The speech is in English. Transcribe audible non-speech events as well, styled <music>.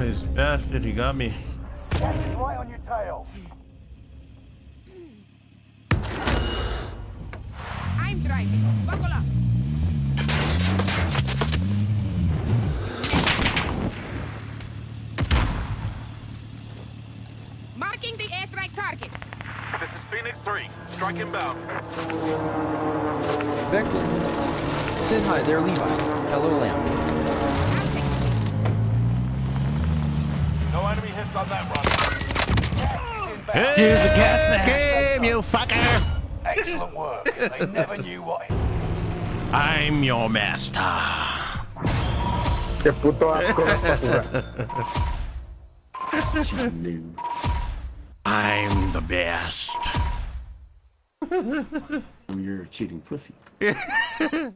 his bastard. He got me. Right on your tail. I'm driving. Buckle up. Marking the airstrike target. This is Phoenix 3. Strike inbound. Vector. Send hi there, Levi. Hello, Lamb. Enemy hits on that run. Gas is. Here's the gas game, you fucker. Excellent work. They never knew what. I'm your master. Qué puto asco. I'm the best. <laughs> You're a cheating pussy. <laughs>